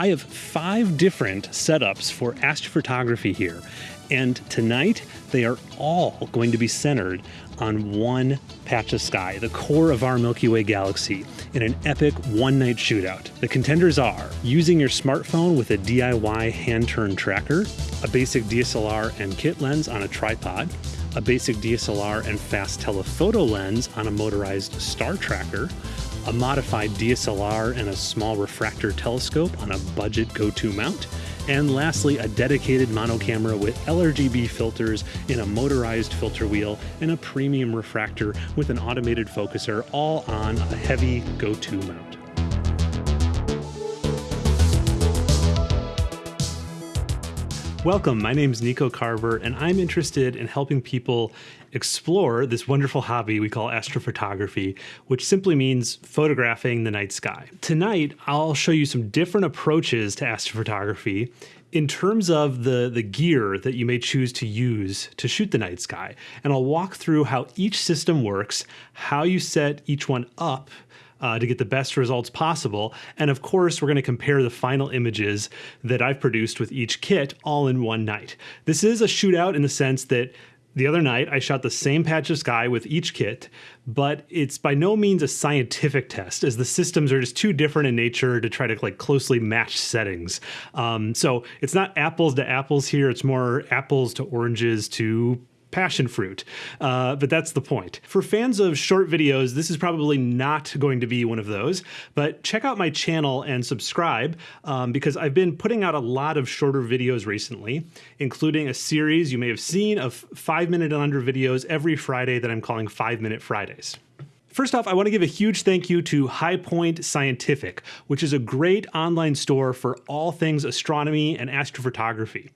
I have five different setups for astrophotography here, and tonight they are all going to be centered on one patch of sky, the core of our Milky Way galaxy, in an epic one night shootout. The contenders are using your smartphone with a DIY hand turn tracker, a basic DSLR and kit lens on a tripod, a basic DSLR and fast telephoto lens on a motorized star tracker, a modified DSLR and a small refractor telescope on a budget go to mount, and lastly, a dedicated mono camera with LRGB filters in a motorized filter wheel and a premium refractor with an automated focuser, all on a heavy go to mount. Welcome, my name is Nico Carver, and I'm interested in helping people explore this wonderful hobby we call astrophotography, which simply means photographing the night sky. Tonight, I'll show you some different approaches to astrophotography in terms of the, the gear that you may choose to use to shoot the night sky. And I'll walk through how each system works, how you set each one up uh, to get the best results possible. And of course, we're going to compare the final images that I've produced with each kit all in one night. This is a shootout in the sense that the other night I shot the same patch of sky with each kit, but it's by no means a scientific test as the systems are just too different in nature to try to like closely match settings. Um, so it's not apples to apples here. It's more apples to oranges to passion fruit. Uh, but that's the point. For fans of short videos, this is probably not going to be one of those, but check out my channel and subscribe um, because I've been putting out a lot of shorter videos recently, including a series you may have seen of five minute and under videos every Friday that I'm calling Five Minute Fridays. First off, I want to give a huge thank you to High Point Scientific, which is a great online store for all things astronomy and astrophotography.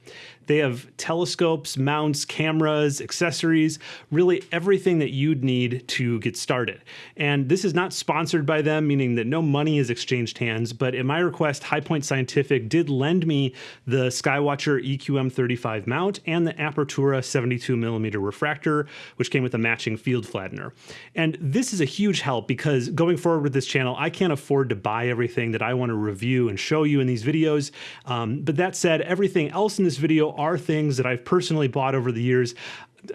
They have telescopes, mounts, cameras, accessories, really everything that you'd need to get started. And this is not sponsored by them, meaning that no money is exchanged hands, but at my request, High Point Scientific did lend me the Skywatcher EQM35 mount and the Apertura 72 millimeter refractor, which came with a matching field flattener. And this is a huge help because going forward with this channel, I can't afford to buy everything that I want to review and show you in these videos. Um, but that said, everything else in this video are things that I've personally bought over the years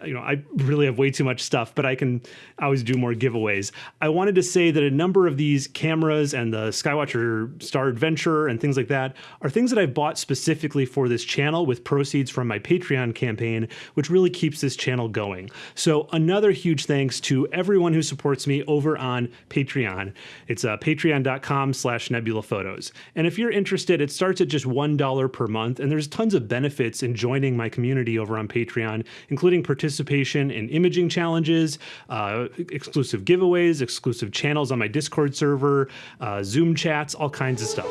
you know, I really have way too much stuff, but I can always do more giveaways. I wanted to say that a number of these cameras and the Skywatcher Star Adventure and things like that are things that I've bought specifically for this channel with proceeds from my Patreon campaign, which really keeps this channel going. So another huge thanks to everyone who supports me over on Patreon. It's uh, patreon.com slash nebula photos. And if you're interested, it starts at just $1 per month, and there's tons of benefits in joining my community over on Patreon, including participation in imaging challenges, uh, exclusive giveaways, exclusive channels on my Discord server, uh, Zoom chats, all kinds of stuff.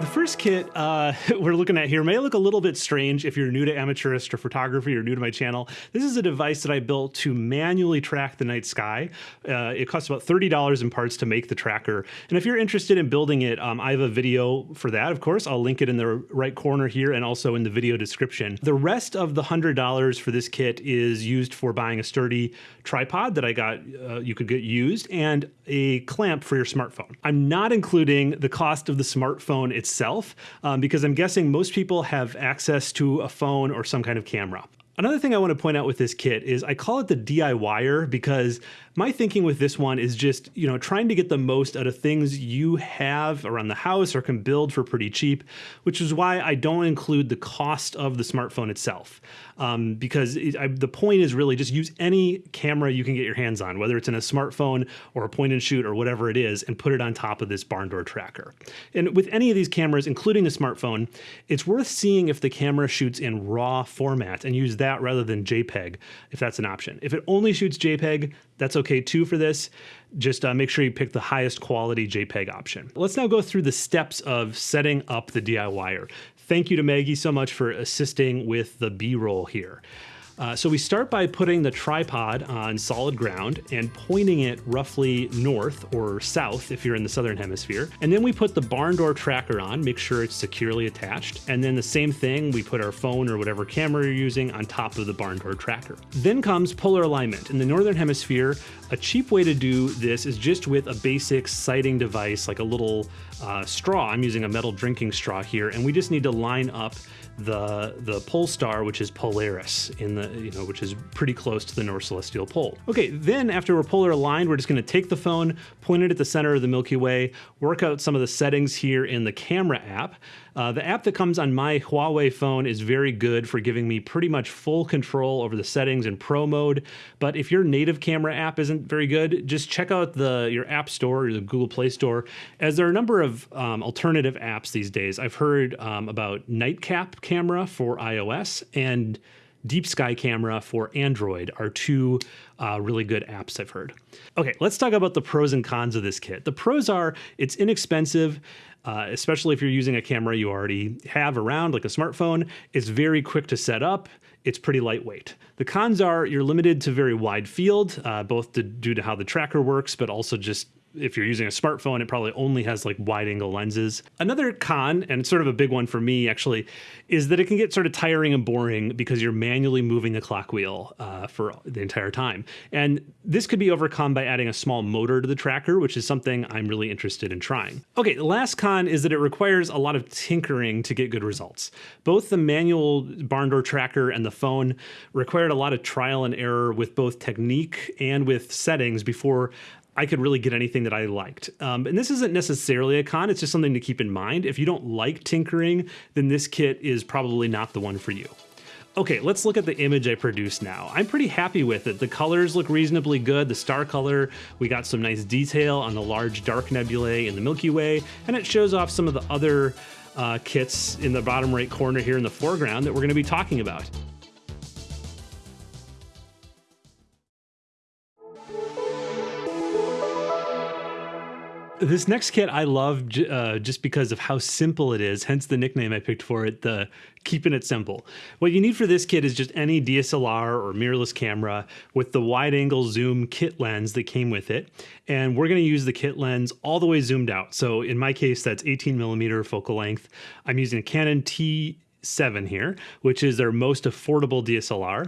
The first kit uh, we're looking at here may look a little bit strange if you're new to amateur astrophotography or new to my channel. This is a device that I built to manually track the night sky. Uh, it costs about $30 in parts to make the tracker. And if you're interested in building it, um, I have a video for that, of course. I'll link it in the right corner here and also in the video description. The rest of the $100 for this kit is used for buying a sturdy tripod that I got, uh, you could get used, and a clamp for your smartphone. I'm not including the cost of the smartphone itself um, because I'm guessing most people have access to a phone or some kind of camera. Another thing I want to point out with this kit is I call it the DIYer because my thinking with this one is just, you know, trying to get the most out of things you have around the house or can build for pretty cheap, which is why I don't include the cost of the smartphone itself. Um, because it, I, the point is really just use any camera you can get your hands on, whether it's in a smartphone or a point and shoot or whatever it is, and put it on top of this barn door tracker. And with any of these cameras, including the smartphone, it's worth seeing if the camera shoots in RAW format and use that rather than JPEG, if that's an option. If it only shoots JPEG, that's okay too for this. Just uh, make sure you pick the highest quality JPEG option. Let's now go through the steps of setting up the DIYer. Thank you to Maggie so much for assisting with the B-roll here. Uh, so we start by putting the tripod on solid ground and pointing it roughly north or south if you're in the southern hemisphere. And then we put the barn door tracker on, make sure it's securely attached. And then the same thing, we put our phone or whatever camera you're using on top of the barn door tracker. Then comes polar alignment. In the northern hemisphere, a cheap way to do this is just with a basic sighting device like a little uh, straw. I'm using a metal drinking straw here, and we just need to line up the the pole star, which is Polaris, in the you know, which is pretty close to the North Celestial Pole. Okay, then after we're polar aligned, we're just going to take the phone, point it at the center of the Milky Way, work out some of the settings here in the camera app. Uh, the app that comes on my Huawei phone is very good for giving me pretty much full control over the settings in Pro mode. But if your native camera app isn't very good, just check out the your App Store or the Google Play Store, as there are a number of um, alternative apps these days. I've heard um, about Nightcap camera for iOS and Deep Sky Camera for Android are two uh, really good apps I've heard. Okay, let's talk about the pros and cons of this kit. The pros are it's inexpensive. Uh, especially if you're using a camera you already have around, like a smartphone. It's very quick to set up. It's pretty lightweight. The cons are you're limited to very wide field, uh, both to, due to how the tracker works, but also just if you're using a smartphone, it probably only has like wide angle lenses. Another con, and sort of a big one for me actually, is that it can get sort of tiring and boring because you're manually moving the clock wheel uh, for the entire time. And this could be overcome by adding a small motor to the tracker, which is something I'm really interested in trying. Okay, the last con is that it requires a lot of tinkering to get good results. Both the manual barn door tracker and the phone required a lot of trial and error with both technique and with settings before I could really get anything that I liked. Um, and this isn't necessarily a con, it's just something to keep in mind. If you don't like tinkering, then this kit is probably not the one for you. Okay, let's look at the image I produced now. I'm pretty happy with it. The colors look reasonably good. The star color, we got some nice detail on the large dark nebulae in the Milky Way, and it shows off some of the other uh, kits in the bottom right corner here in the foreground that we're gonna be talking about. This next kit I love uh, just because of how simple it is, hence the nickname I picked for it, the keeping it simple. What you need for this kit is just any DSLR or mirrorless camera with the wide angle zoom kit lens that came with it. And we're gonna use the kit lens all the way zoomed out. So in my case, that's 18 millimeter focal length. I'm using a Canon T7 here, which is their most affordable DSLR.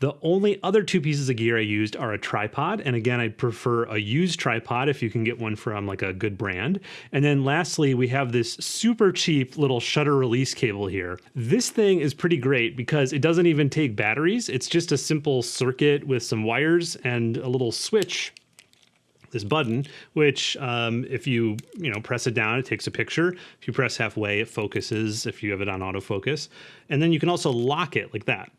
The only other two pieces of gear I used are a tripod. And again, I prefer a used tripod if you can get one from like a good brand. And then lastly, we have this super cheap little shutter release cable here. This thing is pretty great because it doesn't even take batteries. It's just a simple circuit with some wires and a little switch this button, which um, if you you know press it down, it takes a picture. If you press halfway, it focuses. If you have it on autofocus, and then you can also lock it like that.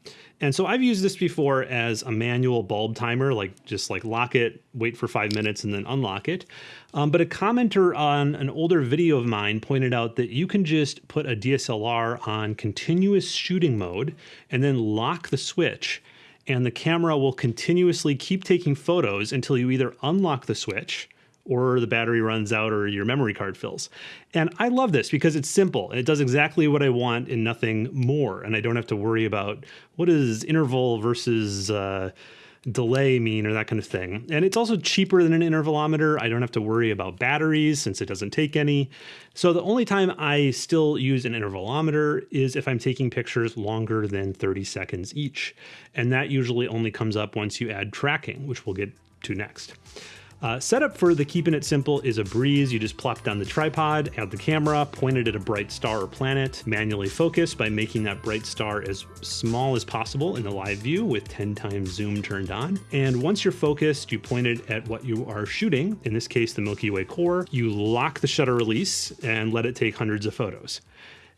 And so I've used this before as a manual bulb timer, like just like lock it, wait for five minutes, and then unlock it. Um, but a commenter on an older video of mine pointed out that you can just put a DSLR on continuous shooting mode and then lock the switch and the camera will continuously keep taking photos until you either unlock the switch or the battery runs out or your memory card fills. And I love this because it's simple it does exactly what I want and nothing more. And I don't have to worry about what is interval versus uh, delay mean or that kind of thing. And it's also cheaper than an intervalometer. I don't have to worry about batteries since it doesn't take any. So the only time I still use an intervalometer is if I'm taking pictures longer than 30 seconds each. And that usually only comes up once you add tracking, which we'll get to next. Uh, setup for the keeping it simple is a breeze. You just plop down the tripod, add the camera, point it at a bright star or planet, manually focus by making that bright star as small as possible in the live view with 10 times zoom turned on. And once you're focused, you point it at what you are shooting, in this case, the Milky Way core. You lock the shutter release and let it take hundreds of photos.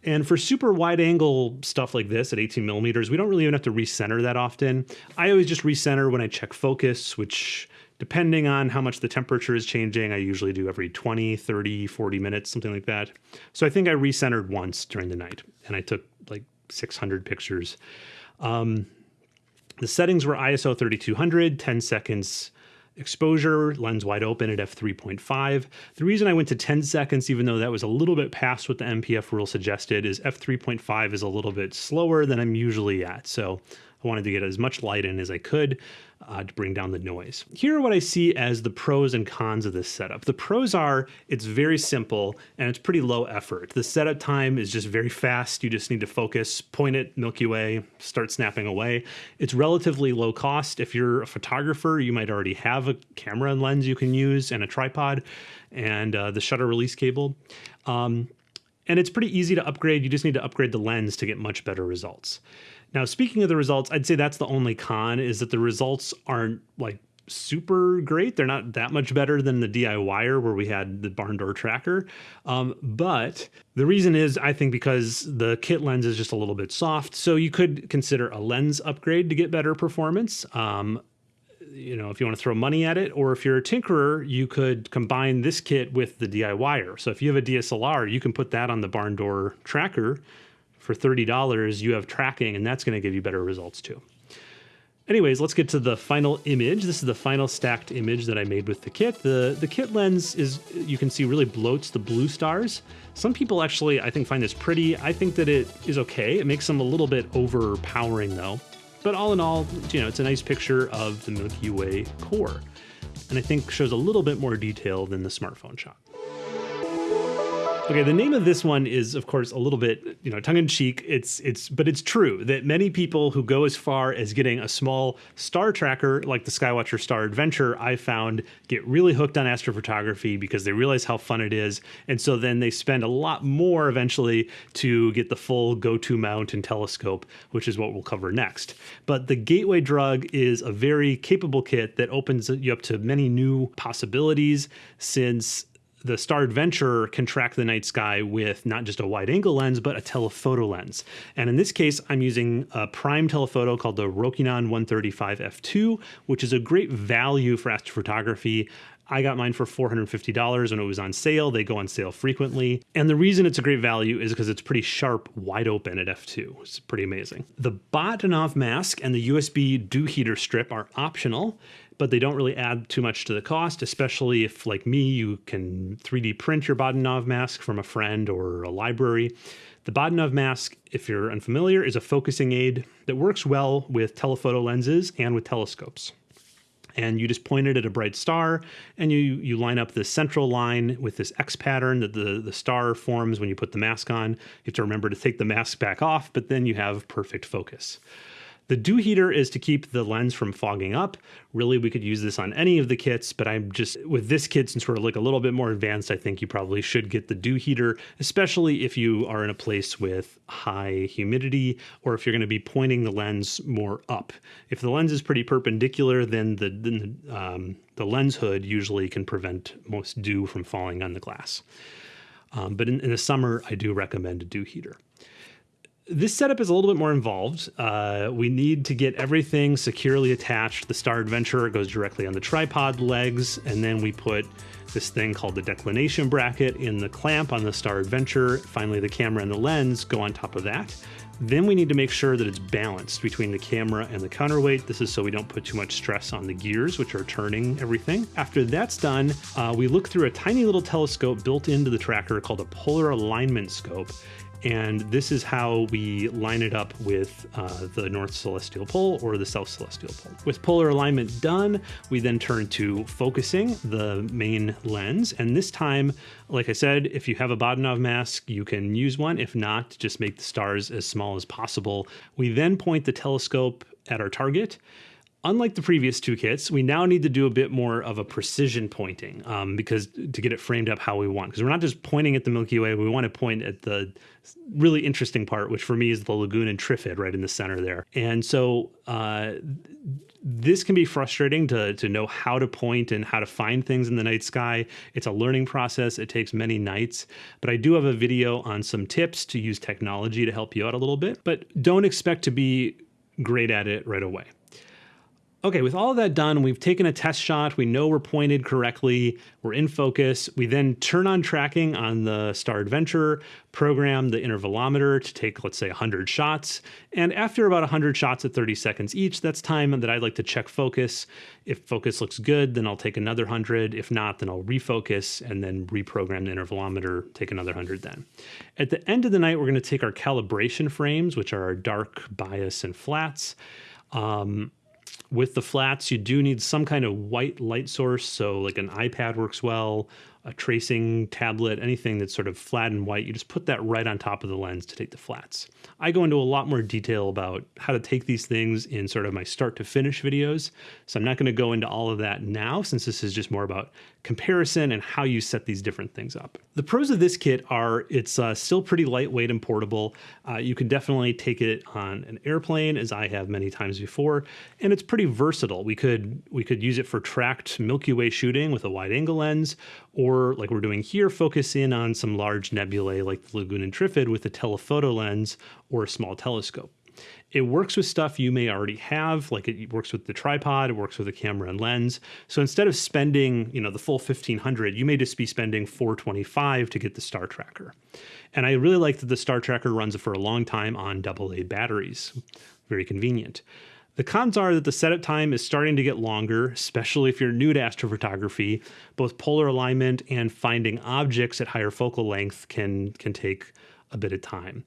And for super wide angle stuff like this at 18 millimeters, we don't really even have to recenter that often. I always just recenter when I check focus, which depending on how much the temperature is changing, I usually do every 20, 30, 40 minutes, something like that. So I think I recentered once during the night and I took like 600 pictures. Um, the settings were ISO 3200, 10 seconds exposure, lens wide open at f3.5. The reason I went to 10 seconds, even though that was a little bit past what the NPF rule suggested, is f3.5 is a little bit slower than I'm usually at. So I wanted to get as much light in as I could uh, to bring down the noise. Here are what I see as the pros and cons of this setup. The pros are it's very simple and it's pretty low effort. The setup time is just very fast. You just need to focus, point it Milky Way, start snapping away. It's relatively low cost. If you're a photographer, you might already have a camera and lens you can use and a tripod and uh, the shutter release cable. Um, and it's pretty easy to upgrade. You just need to upgrade the lens to get much better results. Now, speaking of the results, I'd say that's the only con is that the results aren't like super great. They're not that much better than the DIYer where we had the barn door tracker. Um, but the reason is, I think, because the kit lens is just a little bit soft. So you could consider a lens upgrade to get better performance. Um, you know, if you want to throw money at it, or if you're a tinkerer, you could combine this kit with the DIYer. So if you have a DSLR, you can put that on the barn door tracker for $30, you have tracking, and that's going to give you better results too. Anyways, let's get to the final image. This is the final stacked image that I made with the kit. The, the kit lens is, you can see, really bloats the blue stars. Some people actually, I think, find this pretty. I think that it is okay. It makes them a little bit overpowering though. But all in all, you know, it's a nice picture of the Milky Way core. And I think shows a little bit more detail than the smartphone shot. Okay, the name of this one is, of course, a little bit, you know, tongue in cheek. It's, it's, but it's true that many people who go as far as getting a small star tracker like the Skywatcher Star Adventure, I found get really hooked on astrophotography because they realize how fun it is, and so then they spend a lot more eventually to get the full go-to mount and telescope, which is what we'll cover next. But the Gateway Drug is a very capable kit that opens you up to many new possibilities since the Star Adventurer can track the night sky with not just a wide angle lens, but a telephoto lens. And in this case, I'm using a prime telephoto called the Rokinon 135 f2, which is a great value for astrophotography. I got mine for $450 when it was on sale. They go on sale frequently. And the reason it's a great value is because it's pretty sharp, wide open at f2. It's pretty amazing. The Bahtinov mask and the USB dew heater strip are optional but they don't really add too much to the cost, especially if, like me, you can 3D print your Bahtinov mask from a friend or a library. The Bahtinov mask, if you're unfamiliar, is a focusing aid that works well with telephoto lenses and with telescopes. And you just point it at a bright star and you, you line up the central line with this X pattern that the, the star forms when you put the mask on. You have to remember to take the mask back off, but then you have perfect focus. The dew heater is to keep the lens from fogging up. Really, we could use this on any of the kits, but I'm just, with this kit, since we're like a little bit more advanced, I think you probably should get the dew heater, especially if you are in a place with high humidity or if you're going to be pointing the lens more up. If the lens is pretty perpendicular, then the, then the, um, the lens hood usually can prevent most dew from falling on the glass. Um, but in, in the summer, I do recommend a dew heater this setup is a little bit more involved. Uh, we need to get everything securely attached. The Star Adventurer goes directly on the tripod legs, and then we put this thing called the declination bracket in the clamp on the Star Adventure. Finally, the camera and the lens go on top of that. Then we need to make sure that it's balanced between the camera and the counterweight. This is so we don't put too much stress on the gears, which are turning everything. After that's done, uh, we look through a tiny little telescope built into the tracker called a polar alignment scope. And this is how we line it up with uh, the North Celestial Pole or the South Celestial Pole. With polar alignment done, we then turn to focusing the main lens. And this time, like I said, if you have a Bahtinov mask, you can use one. If not, just make the stars as small as possible. We then point the telescope at our target Unlike the previous two kits, we now need to do a bit more of a precision pointing um, because to get it framed up how we want. Because we're not just pointing at the Milky Way, we want to point at the really interesting part, which for me is the lagoon and Trifid right in the center there. And so uh, this can be frustrating to, to know how to point and how to find things in the night sky. It's a learning process. It takes many nights, but I do have a video on some tips to use technology to help you out a little bit, but don't expect to be great at it right away. Okay, with all that done, we've taken a test shot. We know we're pointed correctly. We're in focus. We then turn on tracking on the Star Adventure, program the intervalometer to take, let's say, 100 shots. And after about 100 shots at 30 seconds each, that's time that I'd like to check focus. If focus looks good, then I'll take another 100. If not, then I'll refocus and then reprogram the intervalometer, take another 100 then. At the end of the night, we're going to take our calibration frames, which are our dark, bias, and flats. Um, with the flats, you do need some kind of white light source. So, like an iPad works well, a tracing tablet, anything that's sort of flat and white, you just put that right on top of the lens to take the flats. I go into a lot more detail about how to take these things in sort of my start to finish videos. So I'm not going to go into all of that now since this is just more about comparison and how you set these different things up. The pros of this kit are it's uh, still pretty lightweight and portable. Uh, you can definitely take it on an airplane as I have many times before, and it's pretty versatile. We could we could use it for tracked Milky Way shooting with a wide angle lens, or like we're doing here, focus in on some large nebulae like the Lagoon and Trifid with a telephoto lens or a small telescope. It works with stuff you may already have, like it works with the tripod, it works with the camera and lens. So instead of spending, you know, the full 1500, you may just be spending 425 to get the star tracker. And I really like that the star tracker runs for a long time on AA batteries. Very convenient. The cons are that the setup time is starting to get longer, especially if you're new to astrophotography. Both polar alignment and finding objects at higher focal length can can take a bit of time.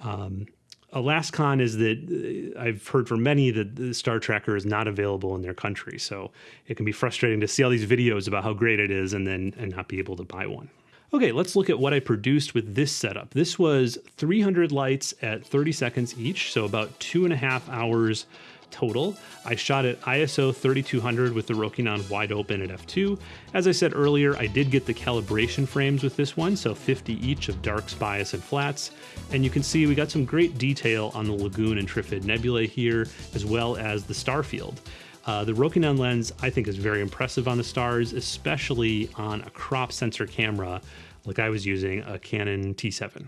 Um, a last con is that uh, I've heard from many that the Star Tracker is not available in their country, so it can be frustrating to see all these videos about how great it is and then and not be able to buy one. Okay, let's look at what I produced with this setup. This was 300 lights at 30 seconds each, so about two and a half hours total. I shot at ISO 3200 with the Rokinon wide open at f2. As I said earlier, I did get the calibration frames with this one, so 50 each of darks, bias, and flats. And you can see we got some great detail on the Lagoon and Trifid nebulae here, as well as the star field. Uh, the Rokinon lens, I think, is very impressive on the stars, especially on a crop sensor camera like I was using a Canon T7.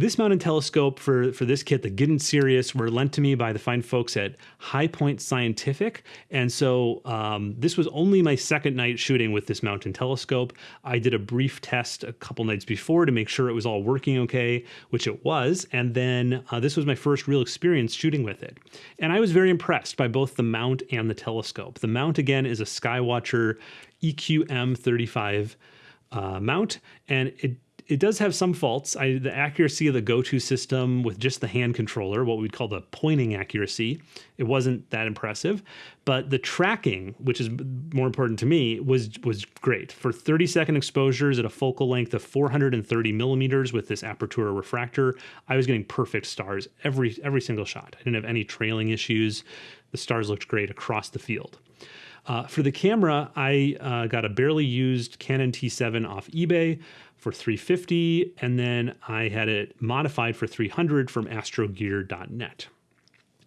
This mount and telescope for, for this kit, the Getting Serious, were lent to me by the fine folks at High Point Scientific. And so um, this was only my second night shooting with this mount and telescope. I did a brief test a couple nights before to make sure it was all working okay, which it was. And then uh, this was my first real experience shooting with it. And I was very impressed by both the mount and the telescope. The mount, again, is a Skywatcher EQM35 uh, mount, and it it does have some faults. I, the accuracy of the go-to system with just the hand controller, what we'd call the pointing accuracy, it wasn't that impressive. But the tracking, which is more important to me, was was great for 30 second exposures at a focal length of 430 millimeters with this apertura refractor. I was getting perfect stars every every single shot. I didn't have any trailing issues. The stars looked great across the field. Uh, for the camera, I uh, got a barely used Canon T7 off eBay for 350 and then I had it modified for 300 from astrogear.net.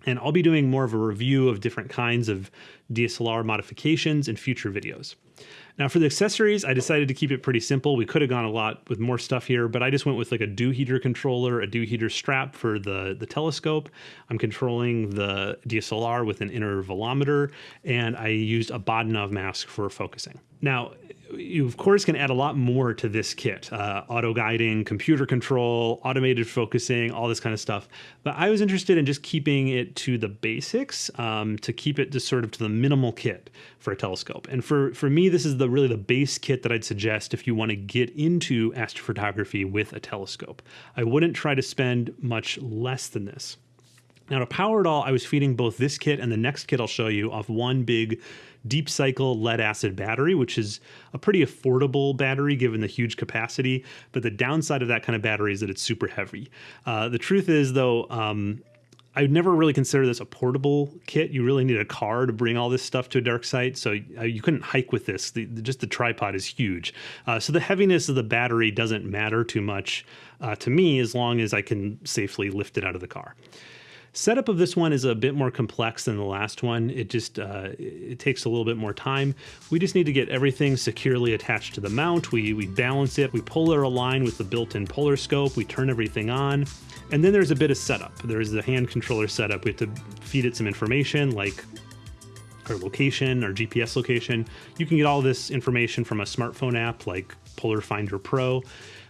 And I'll be doing more of a review of different kinds of DSLR modifications in future videos. Now for the accessories, I decided to keep it pretty simple. We could have gone a lot with more stuff here, but I just went with like a dew heater controller, a dew heater strap for the, the telescope. I'm controlling the DSLR with an intervalometer, and I used a Bahtinov mask for focusing. Now, you of course can add a lot more to this kit uh, auto guiding computer control automated focusing all this kind of stuff but i was interested in just keeping it to the basics um, to keep it just sort of to the minimal kit for a telescope and for for me this is the really the base kit that i'd suggest if you want to get into astrophotography with a telescope i wouldn't try to spend much less than this now to power it all, I was feeding both this kit and the next kit I'll show you off one big deep cycle lead acid battery, which is a pretty affordable battery given the huge capacity. But the downside of that kind of battery is that it's super heavy. Uh, the truth is, though, um, I would never really consider this a portable kit. You really need a car to bring all this stuff to a dark site, so uh, you couldn't hike with this. The, just the tripod is huge, uh, so the heaviness of the battery doesn't matter too much uh, to me as long as I can safely lift it out of the car. Setup of this one is a bit more complex than the last one. It just uh, it takes a little bit more time. We just need to get everything securely attached to the mount. We, we balance it, we polar align with the built-in polar scope, we turn everything on, and then there's a bit of setup. There's the hand controller setup. We have to feed it some information like our location, our GPS location. You can get all this information from a smartphone app like Polar Finder Pro.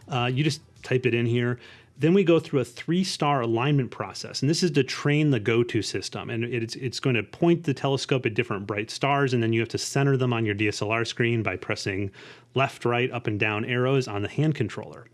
Uh, you just type it in here. Then we go through a three star alignment process, and this is to train the go to system. And it's, it's going to point the telescope at different bright stars, and then you have to center them on your DSLR screen by pressing left, right, up, and down arrows on the hand controller.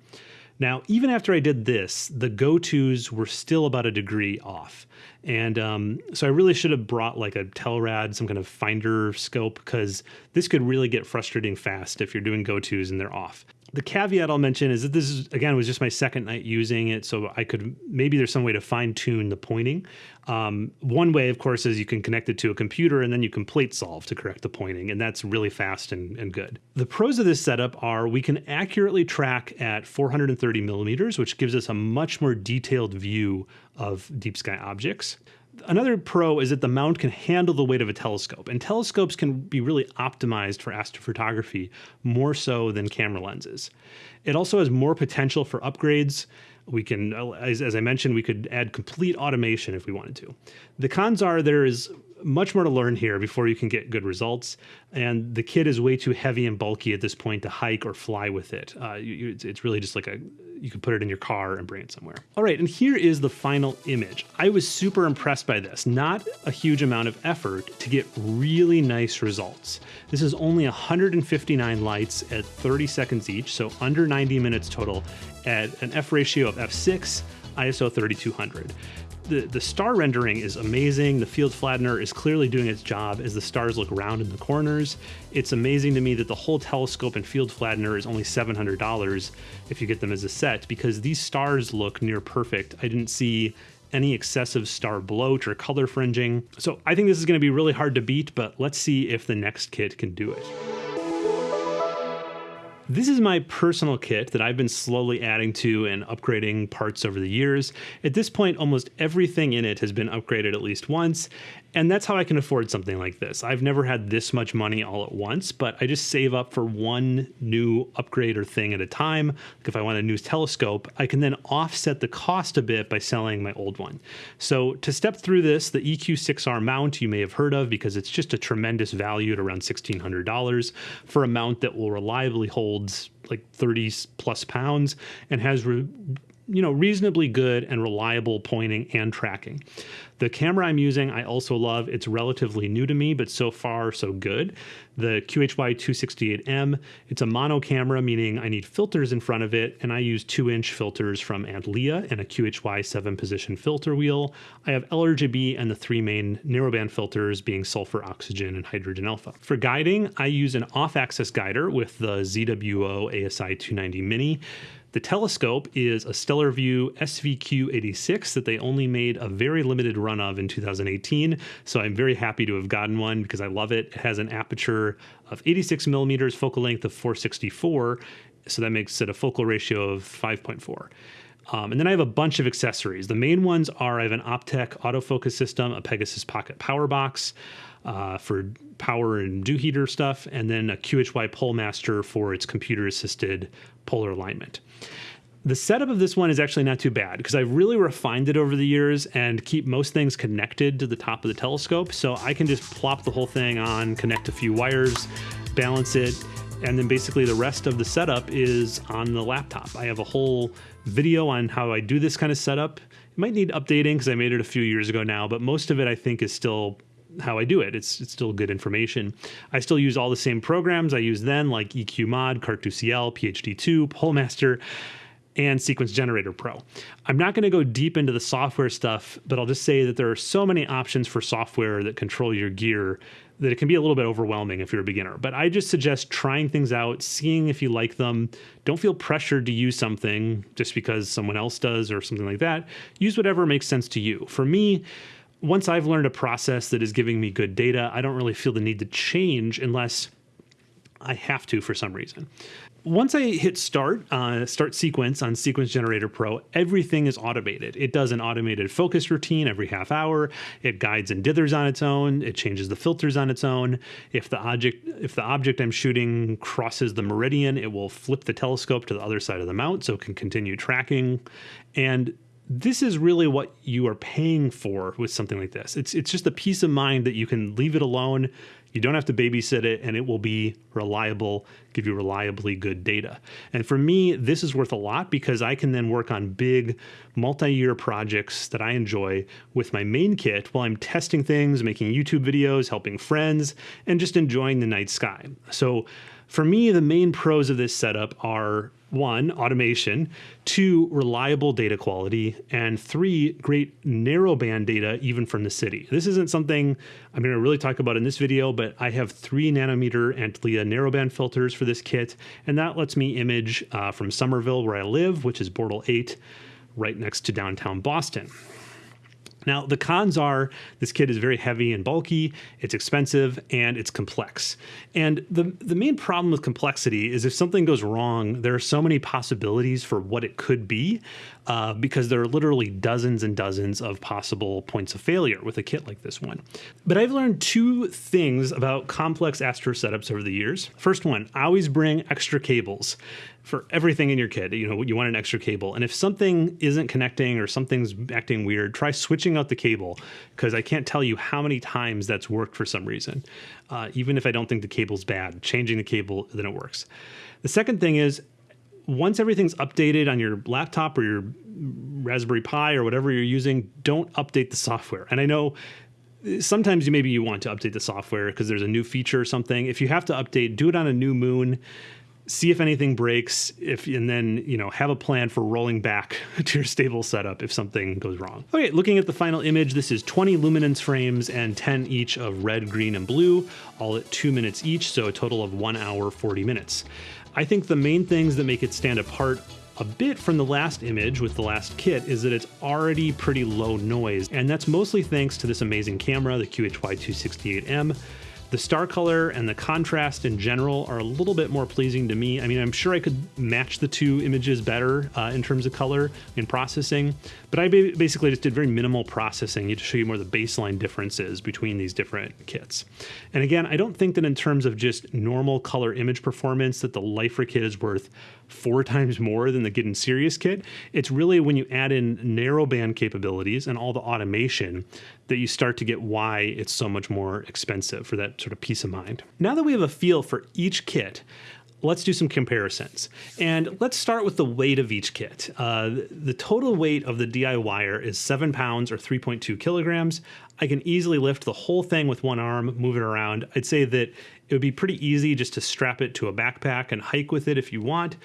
Now, even after I did this, the go-tos were still about a degree off. And um, so I really should have brought like a Telrad, some kind of finder scope, because this could really get frustrating fast if you're doing go-tos and they're off the caveat I'll mention is that this is again was just my second night using it, so I could maybe there's some way to fine tune the pointing. Um, one way, of course, is you can connect it to a computer and then you can plate solve to correct the pointing, and that's really fast and, and good. The pros of this setup are we can accurately track at 430 millimeters, which gives us a much more detailed view of deep sky objects another pro is that the mount can handle the weight of a telescope, and telescopes can be really optimized for astrophotography more so than camera lenses. It also has more potential for upgrades. We can, as, as I mentioned, we could add complete automation if we wanted to. The cons are there is much more to learn here before you can get good results. And the kit is way too heavy and bulky at this point to hike or fly with it. Uh, you, it's, it's really just like a you could put it in your car and bring it somewhere. All right, and here is the final image. I was super impressed by this. Not a huge amount of effort to get really nice results. This is only 159 lights at 30 seconds each, so under 90 minutes total at an f ratio of f6, ISO 3200 the, the star rendering is amazing. The field flattener is clearly doing its job as the stars look round in the corners. It's amazing to me that the whole telescope and field flattener is only $700 if you get them as a set because these stars look near perfect. I didn't see any excessive star bloat or color fringing. So I think this is going to be really hard to beat, but let's see if the next kit can do it. This is my personal kit that I've been slowly adding to and upgrading parts over the years. At this point, almost everything in it has been upgraded at least once, and that's how I can afford something like this. I've never had this much money all at once, but I just save up for one new upgrade or thing at a time. Like if I want a new telescope, I can then offset the cost a bit by selling my old one. So to step through this, the EQ6R mount you may have heard of because it's just a tremendous value at around $1,600 for a mount that will reliably hold like 30 plus pounds and has re- you know, reasonably good and reliable pointing and tracking. The camera I'm using, I also love. It's relatively new to me, but so far so good. The QHY 268M, it's a mono camera, meaning I need filters in front of it, and I use two inch filters from Antlia and a QHY seven position filter wheel. I have LRGB and the three main narrowband filters being sulfur, oxygen, and hydrogen alpha. For guiding, I use an off axis guider with the ZWO ASI 290 Mini. The telescope is a Stellarvue SVQ86 that they only made a very limited run of in 2018. So I'm very happy to have gotten one because I love it. It has an aperture of 86 millimeters, focal length of 464. So that makes it a focal ratio of 5.4. Um, and then I have a bunch of accessories. The main ones are I have an Optec autofocus system, a Pegasus Pocket Power Box uh, for power and dew heater stuff, and then a QHY Polemaster for its computer assisted polar alignment. The setup of this one is actually not too bad because I've really refined it over the years and keep most things connected to the top of the telescope. So I can just plop the whole thing on, connect a few wires, balance it, and then basically the rest of the setup is on the laptop. I have a whole video on how I do this kind of setup. It might need updating because I made it a few years ago now, but most of it I think is still how I do it. It's, it's still good information. I still use all the same programs I used then, like EQ Mod, Cartes du Ciel, PHD2, Polemaster, and Sequence Generator Pro. I'm not going to go deep into the software stuff, but I'll just say that there are so many options for software that control your gear that it can be a little bit overwhelming if you're a beginner. But I just suggest trying things out, seeing if you like them. Don't feel pressured to use something just because someone else does or something like that. Use whatever makes sense to you. For me, once I've learned a process that is giving me good data, I don't really feel the need to change unless I have to for some reason. Once I hit start, uh, start sequence on Sequence Generator Pro, everything is automated. It does an automated focus routine every half hour. It guides and dithers on its own. It changes the filters on its own. If the object if the object I'm shooting crosses the meridian, it will flip the telescope to the other side of the mount so it can continue tracking. And this is really what you are paying for with something like this. It's it's just a peace of mind that you can leave it alone. You don't have to babysit it and it will be reliable, give you reliably good data. And for me, this is worth a lot because I can then work on big multi-year projects that I enjoy with my main kit while I'm testing things, making YouTube videos, helping friends, and just enjoying the night sky. So For me, the main pros of this setup are one, automation, two, reliable data quality, and three, great narrowband data even from the city. This isn't something I'm going to really talk about in this video, but I have three nanometer Antlia narrowband filters for this kit, and that lets me image uh, from Somerville, where I live, which is Bortle 8, right next to downtown Boston. Now, the cons are this kit is very heavy and bulky, it's expensive, and it's complex. And the, the main problem with complexity is if something goes wrong, there are so many possibilities for what it could be uh, because there are literally dozens and dozens of possible points of failure with a kit like this one. But I've learned two things about complex Astro setups over the years. First one, I always bring extra cables for everything in your kit. You know, you want an extra cable. And if something isn't connecting or something's acting weird, try switching out the cable because I can't tell you how many times that's worked for some reason. Uh, even if I don't think the cable's bad, changing the cable, then it works. The second thing is once everything's updated on your laptop or your Raspberry Pi or whatever you're using, don't update the software. And I know sometimes you maybe you want to update the software because there's a new feature or something. If you have to update, do it on a new moon see if anything breaks if and then you know have a plan for rolling back to your stable setup if something goes wrong. Okay looking at the final image this is 20 luminance frames and 10 each of red green and blue all at two minutes each so a total of one hour 40 minutes. I think the main things that make it stand apart a bit from the last image with the last kit is that it's already pretty low noise and that's mostly thanks to this amazing camera the QHY268M the star color and the contrast in general are a little bit more pleasing to me. I mean, I'm sure I could match the two images better uh, in terms of color and processing, but I basically just did very minimal processing to show you more the baseline differences between these different kits. And again, I don't think that in terms of just normal color image performance that the Lifer kit is worth four times more than the Getting Serious kit. It's really when you add in narrowband capabilities and all the automation that you start to get why it's so much more expensive for that sort of peace of mind. Now that we have a feel for each kit, let's do some comparisons. And let's start with the weight of each kit. Uh, the total weight of the DIYer is seven pounds or 3.2 kilograms. I can easily lift the whole thing with one arm, move it around. I'd say that it would be pretty easy just to strap it to a backpack and hike with it if you want.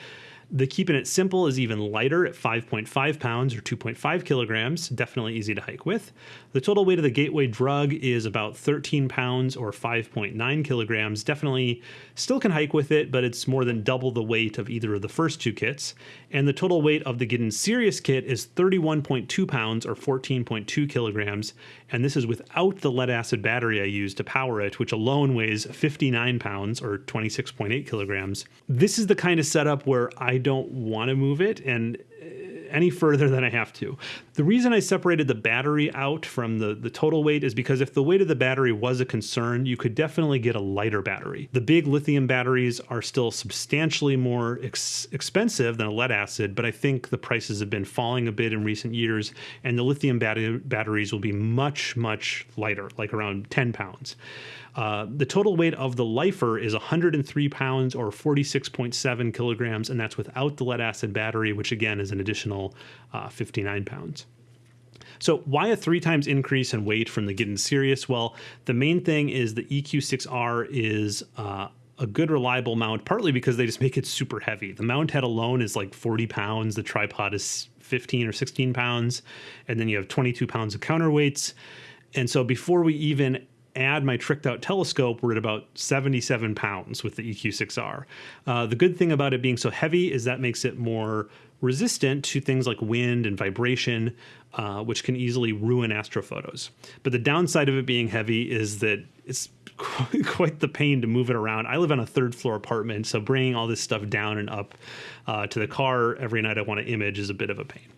The Keeping It Simple is even lighter at 5.5 pounds or 2.5 kilograms, definitely easy to hike with. The total weight of the Gateway Drug is about 13 pounds or 5.9 kilograms, definitely still can hike with it, but it's more than double the weight of either of the first two kits. And the total weight of the Getting Serious kit is 31.2 pounds or 14.2 kilograms, and this is without the lead acid battery I used to power it, which alone weighs 59 pounds or 26.8 kilograms. This is the kind of setup where I don't want to move it, and uh, any further than I have to. The reason I separated the battery out from the, the total weight is because if the weight of the battery was a concern, you could definitely get a lighter battery. The big lithium batteries are still substantially more ex expensive than a lead acid, but I think the prices have been falling a bit in recent years, and the lithium bat batteries will be much, much lighter, like around 10 pounds. Uh, the total weight of the Lifer is 103 pounds or 46.7 kilograms, and that's without the lead acid battery, which again is an additional uh, 59 pounds. So why a three times increase in weight from the Getting Serious? Well, the main thing is the EQ6R is uh, a good reliable mount, partly because they just make it super heavy. The mount head alone is like 40 pounds. The tripod is 15 or 16 pounds. And then you have 22 pounds of counterweights. And so before we even add my tricked out telescope, we're at about 77 pounds with the EQ6R. Uh, the good thing about it being so heavy is that makes it more resistant to things like wind and vibration, uh, which can easily ruin astrophotos. But the downside of it being heavy is that it's quite the pain to move it around. I live on a third floor apartment, so bringing all this stuff down and up uh, to the car every night I want to image is a bit of a pain.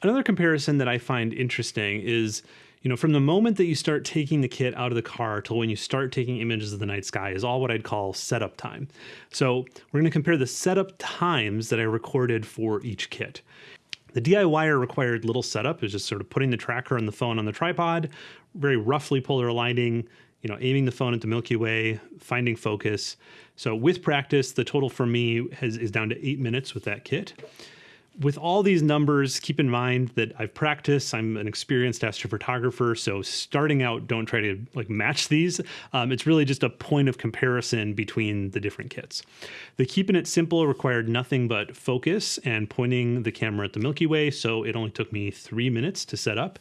Another comparison that I find interesting is you know, from the moment that you start taking the kit out of the car till when you start taking images of the night sky is all what I'd call setup time. So we're going to compare the setup times that I recorded for each kit. The DIYer required little setup, is just sort of putting the tracker and the phone on the tripod, very roughly polar aligning, you know, aiming the phone at the Milky Way, finding focus. So with practice, the total for me has, is down to eight minutes with that kit. With all these numbers, keep in mind that I've practiced. I'm an experienced astrophotographer, so starting out, don't try to like match these. Um, it's really just a point of comparison between the different kits. The keeping it simple required nothing but focus and pointing the camera at the Milky Way, so it only took me three minutes to set up.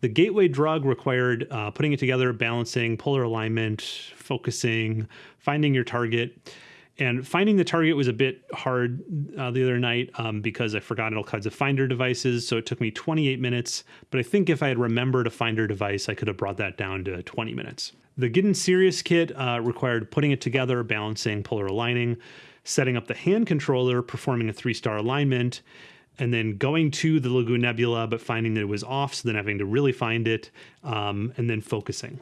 The gateway drug required uh, putting it together, balancing, polar alignment, focusing, finding your target. And finding the target was a bit hard uh, the other night um, because I forgot all kinds of finder devices. So it took me 28 minutes. But I think if I had remembered a finder device, I could have brought that down to 20 minutes. The Getting Serious kit uh, required putting it together, balancing, polar aligning, setting up the hand controller, performing a three star alignment, and then going to the Lagoon Nebula, but finding that it was off. So then having to really find it um, and then focusing.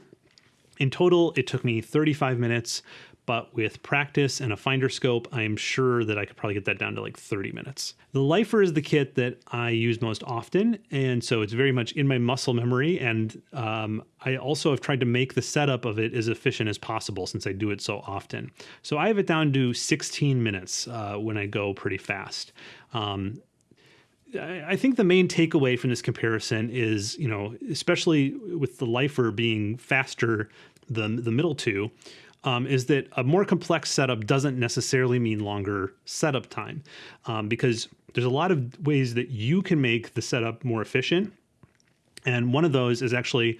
In total, it took me 35 minutes, but with practice and a finder scope, I'm sure that I could probably get that down to like 30 minutes. The Lifer is the kit that I use most often, and so it's very much in my muscle memory. And um, I also have tried to make the setup of it as efficient as possible since I do it so often. So I have it down to 16 minutes uh, when I go pretty fast. Um, I think the main takeaway from this comparison is, you know, especially with the Lifer being faster than the middle two, um, is that a more complex setup doesn't necessarily mean longer setup time um, because there's a lot of ways that you can make the setup more efficient. And one of those is actually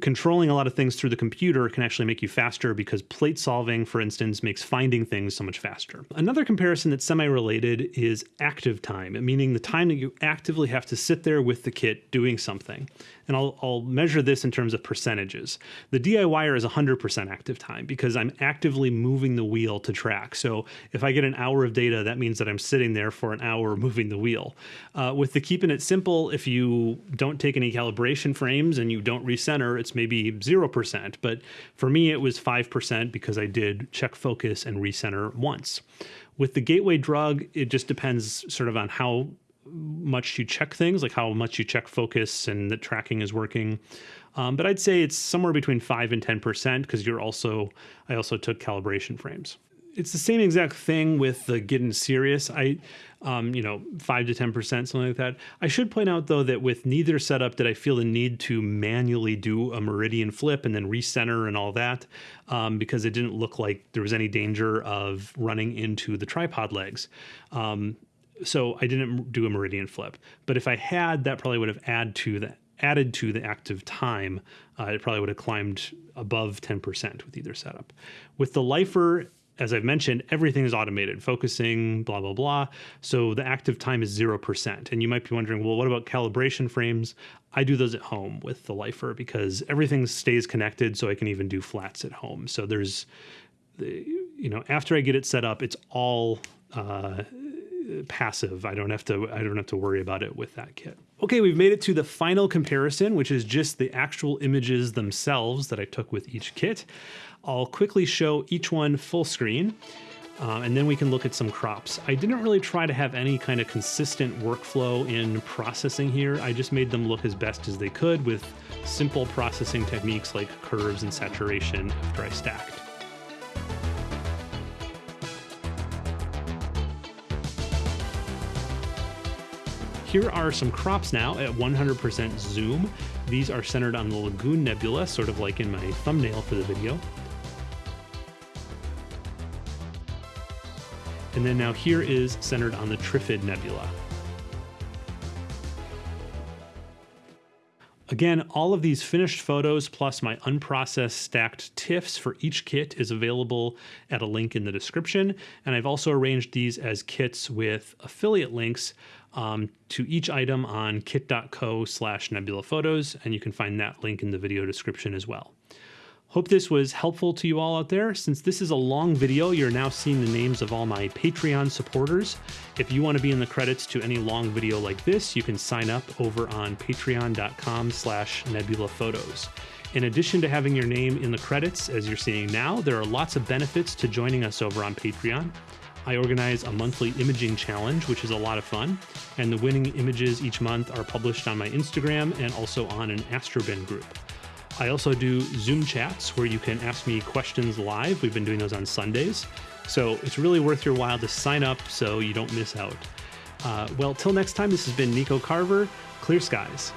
controlling a lot of things through the computer can actually make you faster because plate solving, for instance, makes finding things so much faster. Another comparison that's semi related is active time, meaning the time that you actively have to sit there with the kit doing something and I'll, I'll measure this in terms of percentages. The DIYer is 100% active time because I'm actively moving the wheel to track. So if I get an hour of data, that means that I'm sitting there for an hour moving the wheel. Uh, with the keeping it simple, if you don't take any calibration frames and you don't recenter, it's maybe 0%. But for me, it was 5% because I did check focus and recenter once. With the gateway drug, it just depends sort of on how much you check things, like how much you check focus and the tracking is working. Um, but I'd say it's somewhere between five and ten percent because you're also I also took calibration frames. It's the same exact thing with the getting serious. I, um, you know, five to ten percent, something like that. I should point out though that with neither setup did I feel the need to manually do a meridian flip and then recenter and all that, um, because it didn't look like there was any danger of running into the tripod legs. Um, so I didn't do a meridian flip. But if I had, that probably would have added to the added to the active time. Uh, it probably would have climbed above 10% with either setup. With the Lifer, as I've mentioned, everything is automated, focusing, blah, blah, blah. So the active time is 0%. And you might be wondering, well, what about calibration frames? I do those at home with the Lifer because everything stays connected so I can even do flats at home. So there's, you know, after I get it set up, it's all uh, passive. I don't have to I don't have to worry about it with that kit. Okay, we've made it to the final comparison, which is just the actual images themselves that I took with each kit. I'll quickly show each one full screen. Uh, and then we can look at some crops. I didn't really try to have any kind of consistent workflow in processing here. I just made them look as best as they could with simple processing techniques like curves and saturation after I stacked. Here are some crops now at 100% zoom. These are centered on the Lagoon Nebula, sort of like in my thumbnail for the video. And then now here is centered on the Trifid Nebula. Again, all of these finished photos plus my unprocessed stacked TIFFs for each kit is available at a link in the description. And I've also arranged these as kits with affiliate links um, to each item on kit.co slash nebula photos, and you can find that link in the video description as well. Hope this was helpful to you all out there. Since this is a long video, you're now seeing the names of all my Patreon supporters. If you want to be in the credits to any long video like this, you can sign up over on patreon.com slash nebula photos. In addition to having your name in the credits, as you're seeing now, there are lots of benefits to joining us over on Patreon. I organize a monthly imaging challenge, which is a lot of fun, and the winning images each month are published on my Instagram and also on an Astrobin group. I also do Zoom chats where you can ask me questions live. We've been doing those on Sundays. So it's really worth your while to sign up so you don't miss out. Uh, well, till next time, this has been Nico Carver. Clear skies.